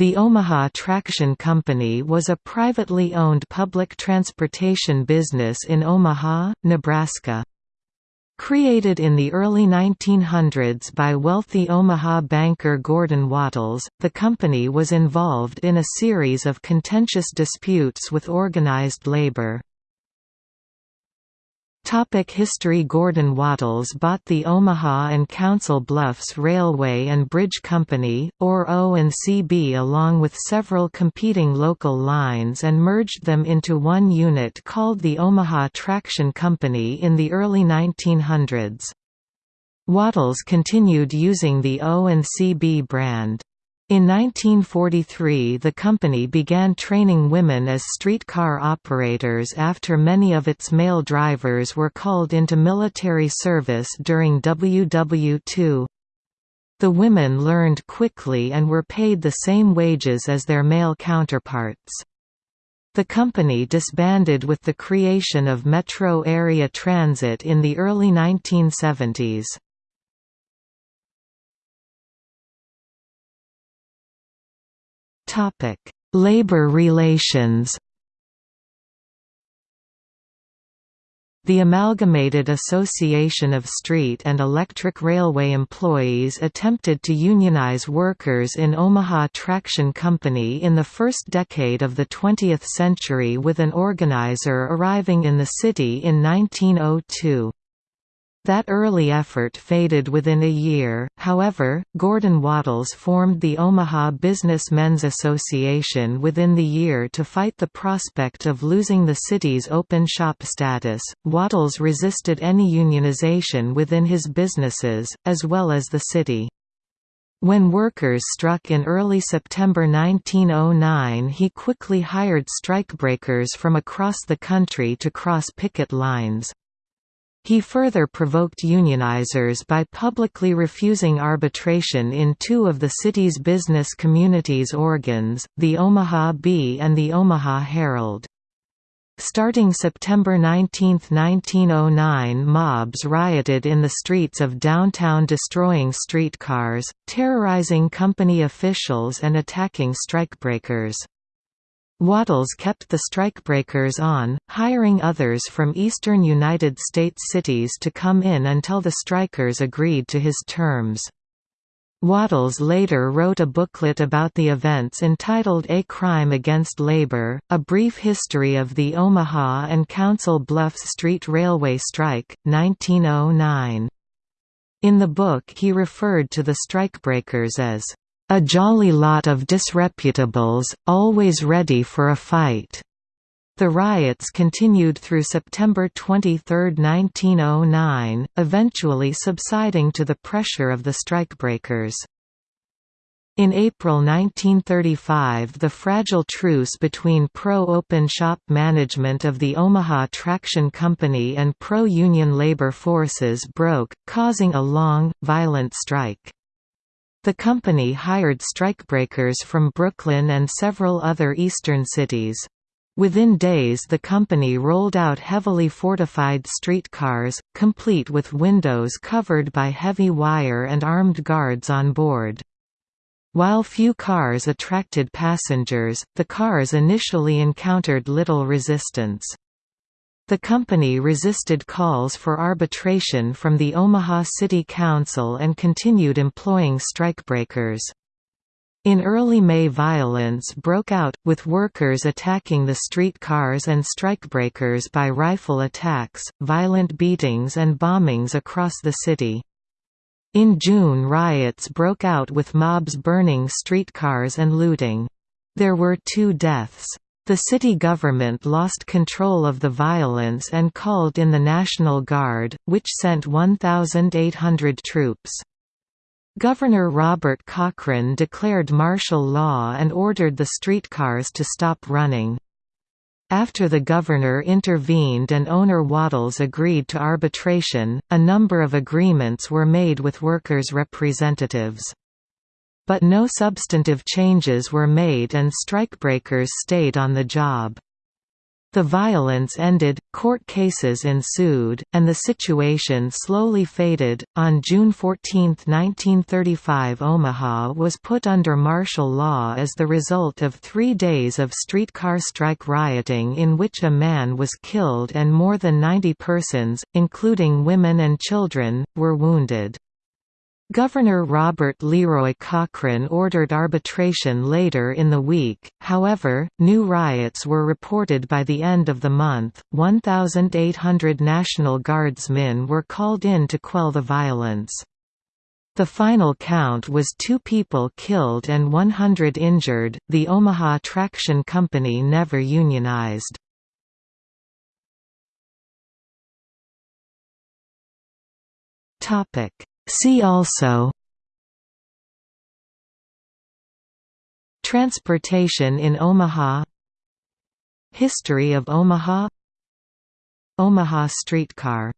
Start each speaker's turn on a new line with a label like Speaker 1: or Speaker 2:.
Speaker 1: The Omaha Traction Company was a privately owned public transportation business in Omaha, Nebraska. Created in the early 1900s by wealthy Omaha banker Gordon Wattles, the company was involved in a series of contentious disputes with organized labor. Topic History Gordon Wattles bought the Omaha and Council Bluffs Railway and Bridge Company, or O&CB along with several competing local lines and merged them into one unit called the Omaha Traction Company in the early 1900s. Wattles continued using the O&CB brand. In 1943 the company began training women as streetcar operators after many of its male drivers were called into military service during WW2. The women learned quickly and were paid the same wages as their male counterparts. The company disbanded with the creation of Metro Area Transit in the early 1970s. Topic: Labor relations. The Amalgamated Association of Street and Electric Railway Employees attempted to unionize workers in Omaha Traction Company in the first decade of the 20th century with an organizer arriving in the city in 1902. That early effort faded within a year, however, Gordon Wattles formed the Omaha Business Men's Association within the year to fight the prospect of losing the city's open shop status. Wattles resisted any unionization within his businesses, as well as the city. When workers struck in early September 1909 he quickly hired strikebreakers from across the country to cross picket lines. He further provoked unionizers by publicly refusing arbitration in two of the city's business community's organs, the Omaha Bee and the Omaha Herald. Starting September 19, 1909 mobs rioted in the streets of downtown destroying streetcars, terrorizing company officials and attacking strikebreakers. Wattles kept the strikebreakers on, hiring others from eastern United States cities to come in until the strikers agreed to his terms. Wattles later wrote a booklet about the events entitled A Crime Against Labor, A Brief History of the Omaha and Council Bluffs Street Railway Strike, 1909. In the book he referred to the strikebreakers as a jolly lot of disreputables, always ready for a fight. The riots continued through September 23, 1909, eventually subsiding to the pressure of the strikebreakers. In April 1935 the fragile truce between pro-open shop management of the Omaha Traction Company and pro-union labor forces broke, causing a long, violent strike. The company hired strikebreakers from Brooklyn and several other eastern cities. Within days the company rolled out heavily fortified streetcars, complete with windows covered by heavy wire and armed guards on board. While few cars attracted passengers, the cars initially encountered little resistance. The company resisted calls for arbitration from the Omaha City Council and continued employing strikebreakers. In early May violence broke out, with workers attacking the streetcars and strikebreakers by rifle attacks, violent beatings and bombings across the city. In June riots broke out with mobs burning streetcars and looting. There were two deaths. The city government lost control of the violence and called in the National Guard, which sent 1,800 troops. Governor Robert Cochran declared martial law and ordered the streetcars to stop running. After the governor intervened and owner Wattles agreed to arbitration, a number of agreements were made with workers' representatives. But no substantive changes were made and strikebreakers stayed on the job. The violence ended, court cases ensued, and the situation slowly faded. On June 14, 1935, Omaha was put under martial law as the result of three days of streetcar strike rioting in which a man was killed and more than 90 persons, including women and children, were wounded. Governor Robert Leroy Cochran ordered arbitration later in the week, however, new riots were reported by the end of the month. 1,800 National Guardsmen were called in to quell the violence. The final count was two people killed and 100 injured. The Omaha Traction Company never unionized. Topic See also Transportation in Omaha History of Omaha Omaha streetcar